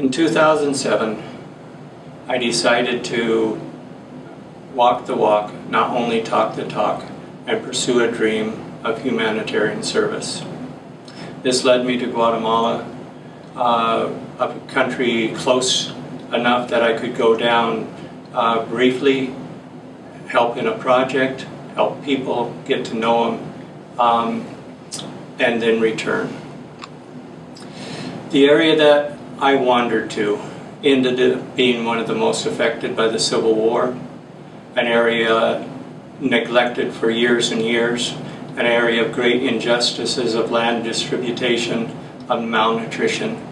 In 2007, I decided to walk the walk, not only talk the talk, and pursue a dream of humanitarian service. This led me to Guatemala, uh, a country close enough that I could go down uh, briefly, help in a project, help people, get to know them, um, and then return. The area that I wandered to ended up being one of the most affected by the Civil War, an area neglected for years and years, an area of great injustices of land distribution, of malnutrition,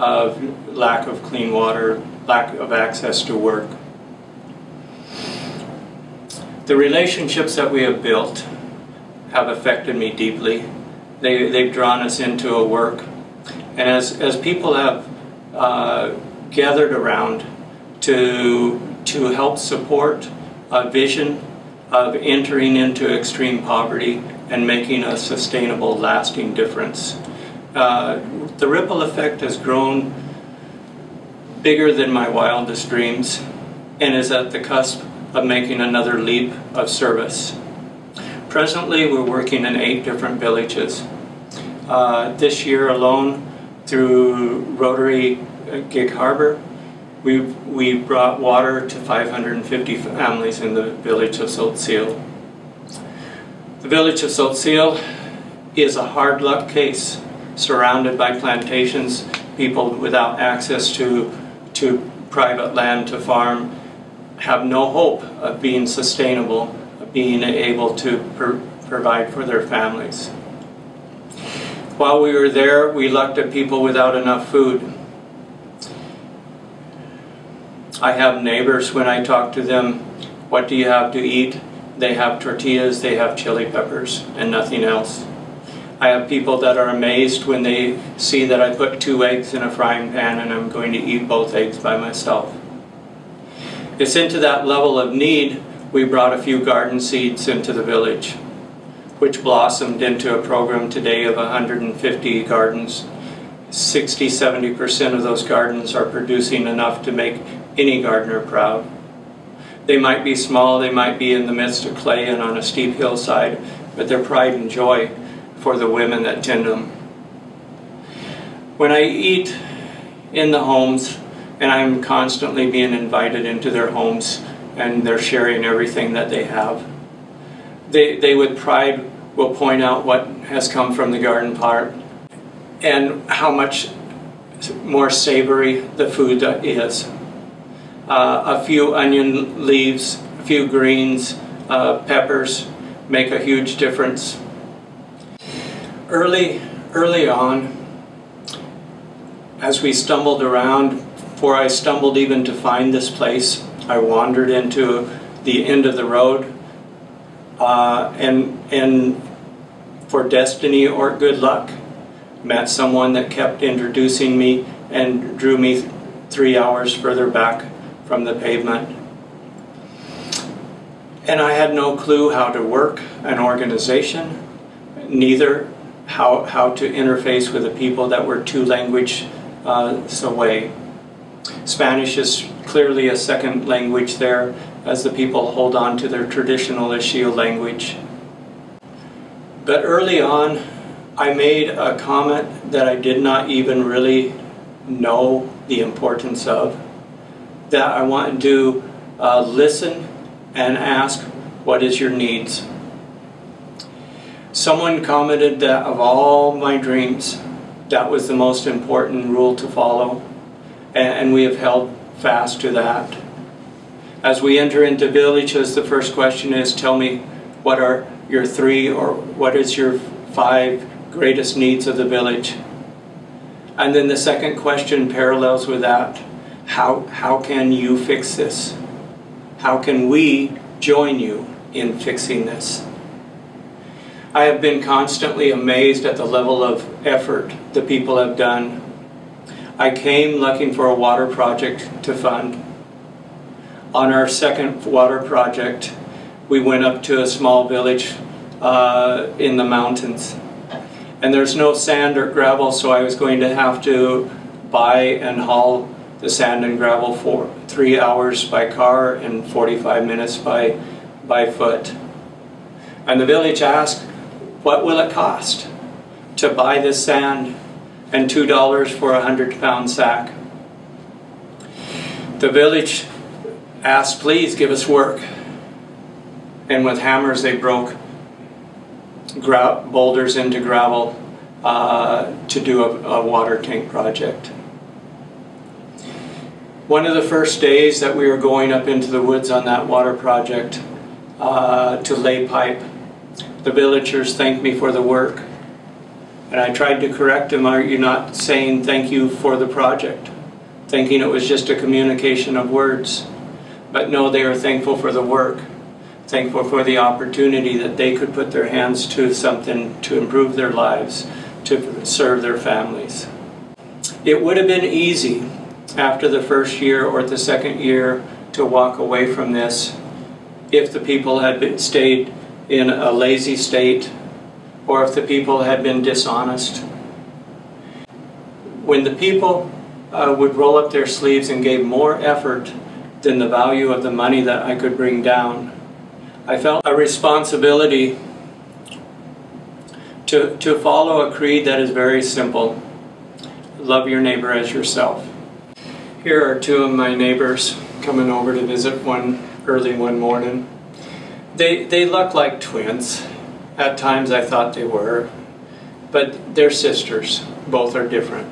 of lack of clean water, lack of access to work. The relationships that we have built have affected me deeply. They, they've drawn us into a work. And as, as people have uh, gathered around to, to help support a vision of entering into extreme poverty and making a sustainable, lasting difference. Uh, the ripple effect has grown bigger than my wildest dreams and is at the cusp of making another leap of service. Presently, we're working in eight different villages. Uh, this year alone, through Rotary uh, Gig Harbor, we we brought water to 550 families in the village of Tzotzil. The village of Tzotzil is a hard luck case, surrounded by plantations, people without access to, to private land to farm, have no hope of being sustainable, of being able to provide for their families. While we were there, we looked at people without enough food. I have neighbors when I talk to them, what do you have to eat? They have tortillas, they have chili peppers, and nothing else. I have people that are amazed when they see that I put two eggs in a frying pan and I'm going to eat both eggs by myself. It's into that level of need we brought a few garden seeds into the village, which blossomed into a program today of 150 gardens. 60-70% of those gardens are producing enough to make any gardener proud. They might be small, they might be in the midst of clay and on a steep hillside, but their pride and joy for the women that tend them. When I eat in the homes, and I'm constantly being invited into their homes, and they're sharing everything that they have, they, they with pride will point out what has come from the garden part and how much more savory the food is uh, a few onion leaves, a few greens, uh, peppers make a huge difference. Early, early on, as we stumbled around, before I stumbled even to find this place, I wandered into the end of the road uh, and, and for destiny or good luck, met someone that kept introducing me and drew me three hours further back from the pavement. And I had no clue how to work an organization, neither how, how to interface with the people that were two language uh, away. Spanish is clearly a second language there as the people hold on to their traditional Ixil language. But early on, I made a comment that I did not even really know the importance of that I want to uh, listen and ask, what is your needs? Someone commented that of all my dreams, that was the most important rule to follow, and we have held fast to that. As we enter into villages, the first question is, tell me what are your three or what is your five greatest needs of the village? And then the second question parallels with that how, how can you fix this? How can we join you in fixing this? I have been constantly amazed at the level of effort the people have done. I came looking for a water project to fund. On our second water project, we went up to a small village uh, in the mountains. And there's no sand or gravel, so I was going to have to buy and haul the sand and gravel for three hours by car and 45 minutes by, by foot. And the village asked, what will it cost to buy this sand and $2 for a 100 pound sack? The village asked, please give us work. And with hammers they broke boulders into gravel uh, to do a, a water tank project. One of the first days that we were going up into the woods on that water project uh, to lay pipe, the villagers thanked me for the work. And I tried to correct him, are you not saying thank you for the project? Thinking it was just a communication of words. But no, they are thankful for the work. Thankful for the opportunity that they could put their hands to something to improve their lives, to serve their families. It would have been easy after the first year or the second year to walk away from this if the people had been, stayed in a lazy state or if the people had been dishonest. When the people uh, would roll up their sleeves and gave more effort than the value of the money that I could bring down, I felt a responsibility to, to follow a creed that is very simple. Love your neighbor as yourself. Here are two of my neighbors coming over to visit one early one morning. They, they look like twins. At times I thought they were, but they're sisters. Both are different.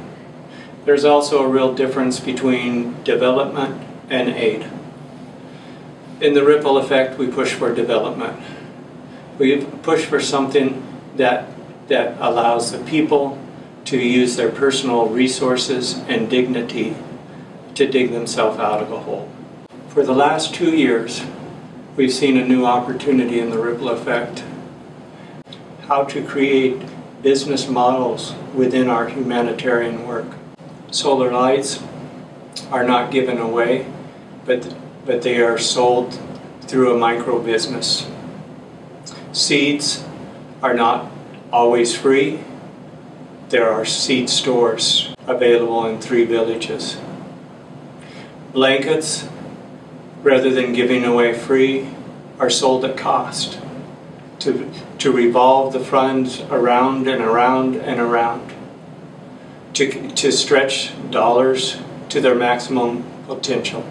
There's also a real difference between development and aid. In the ripple effect, we push for development. We push for something that, that allows the people to use their personal resources and dignity to dig themselves out of a hole. For the last two years, we've seen a new opportunity in the ripple effect. How to create business models within our humanitarian work. Solar lights are not given away, but, but they are sold through a micro business. Seeds are not always free. There are seed stores available in three villages blankets, rather than giving away free, are sold at cost to, to revolve the funds around and around and around, to, to stretch dollars to their maximum potential.